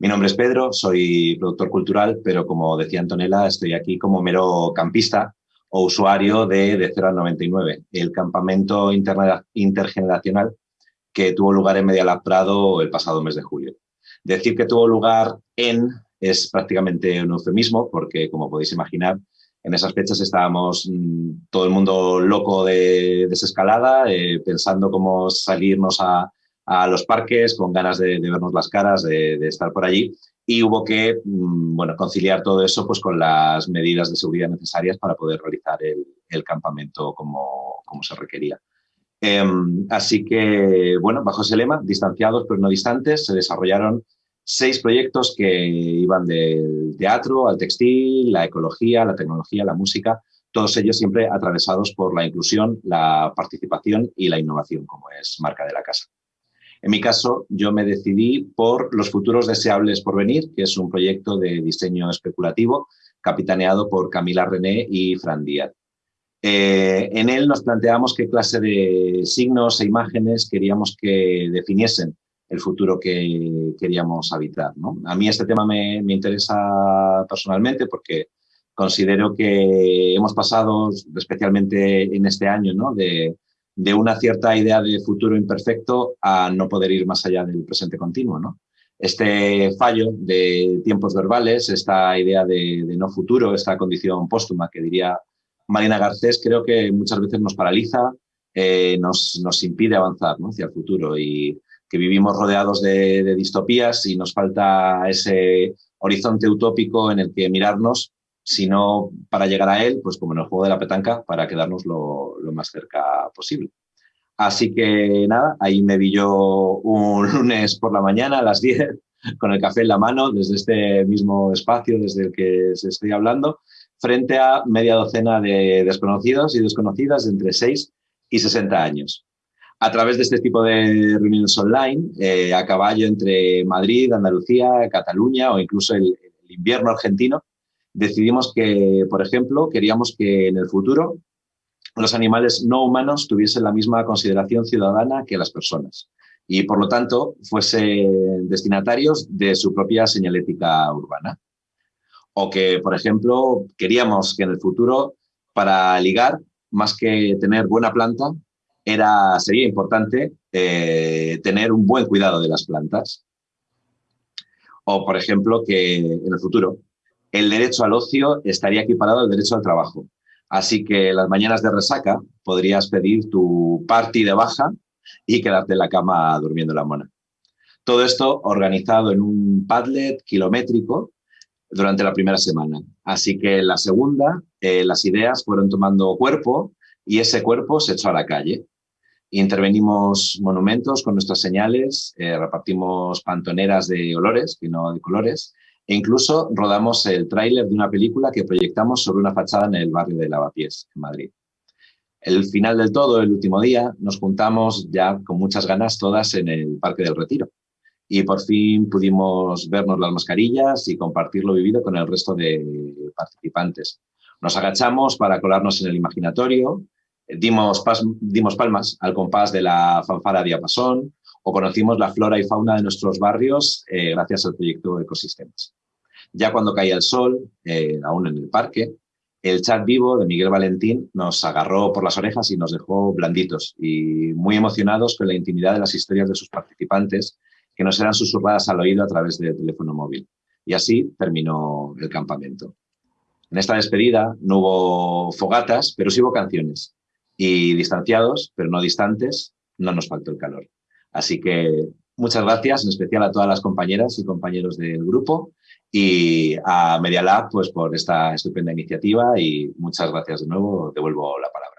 Mi nombre es Pedro, soy productor cultural, pero como decía Antonella, estoy aquí como mero campista o usuario de, de 0 al 99, el campamento intergeneracional que tuvo lugar en Medialab Prado el pasado mes de julio. Decir que tuvo lugar en es prácticamente un eufemismo porque, como podéis imaginar, en esas fechas estábamos mm, todo el mundo loco de desescalada, eh, pensando cómo salirnos a, los parques con ganas de, vernos las caras, de, estar por allí. Y hubo que mm, bueno, conciliar todo eso pues, con las medidas de seguridad necesarias para poder realizar el, campamento como, como, se requería. Em, así que, bueno, bajo ese lema, distanciados pero no distantes, se desarrollaron seis proyectos que iban del teatro al textil, la ecología, la tecnología, la música, todos ellos siempre atravesados por la inclusión, la participación y la innovación, como es marca de la casa. En mi caso, yo me decidí por Los Futuros Deseables por Venir, que es un proyecto de diseño especulativo capitaneado por Camila René y Fran Díaz. Eh, en él nos planteamos qué clase de signos e imágenes queríamos que definiesen el futuro que queríamos habitar. A mí este tema me, interesa personalmente porque considero que hemos pasado, especialmente en este año, de, una cierta idea de futuro imperfecto a no poder ir más allá del presente continuo. Este fallo de tiempos verbales, esta idea de, no futuro, esta condición póstuma que diría Marina Garcés, creo que muchas veces nos paraliza, eh, nos, nos, impide avanzar hacia el futuro y que vivimos rodeados de, distopías y nos falta ese horizonte utópico en el que mirarnos, sino para llegar a él, pues como en el juego de la petanca, para quedarnos lo, más cerca posible. Así que nada, ahí me vi yo un lunes por la mañana a las 10 con el café en la mano desde este mismo espacio desde el que se estoy hablando, frente a media docena de desconocidos y desconocidas de entre 6 y 60 años a través de este tipo de reuniones online, eh, a caballo entre Madrid, Andalucía, Cataluña o incluso el, invierno argentino, decidimos que, por ejemplo, queríamos que en el futuro los animales no humanos tuviesen la misma consideración ciudadana que las personas y, por lo tanto, fuesen destinatarios de su propia señalética urbana. O que, por ejemplo, queríamos que en el futuro, para ligar, más que tener buena planta, era, sería importante eh, tener un buen cuidado de las plantas. O, por ejemplo, que en el futuro el derecho al ocio estaría equiparado al derecho al trabajo. Así que las mañanas de resaca podrías pedir tu party de baja y quedarte en la cama durmiendo la mona. Todo esto organizado en un Padlet kilométrico durante la primera semana. Así que en la segunda eh, las ideas fueron tomando cuerpo y ese cuerpo se echó a la calle. Intervenimos monumentos con nuestras señales, eh, repartimos pantoneras de olores, que no de colores, e incluso rodamos el tráiler de una película que proyectamos sobre una fachada en el barrio de Lavapiés, en Madrid. El final del todo, el último día, nos juntamos ya con muchas ganas todas en el Parque del Retiro. Y por fin pudimos vernos las mascarillas y compartir lo vivido con el resto de participantes. Nos agachamos para colarnos en el imaginatorio, dimos, dimos palmas al compás de la fanfara diapasón o conocimos la flora y fauna de nuestros barrios eh, gracias al proyecto Ecosistemas. Ya cuando caía el sol, eh, aún en el parque, el chat vivo de Miguel Valentín nos agarró por las orejas y nos dejó blanditos y muy emocionados con la intimidad de las historias de sus participantes que nos eran susurradas al oído a través del teléfono móvil. Y así terminó el campamento. En esta despedida no hubo fogatas, pero sí hubo canciones y distanciados, pero no distantes, no nos faltó el calor. Así que muchas gracias, en especial a todas las compañeras y compañeros del grupo y a Media Lab pues, por esta estupenda iniciativa y muchas gracias de nuevo. Devuelvo la palabra.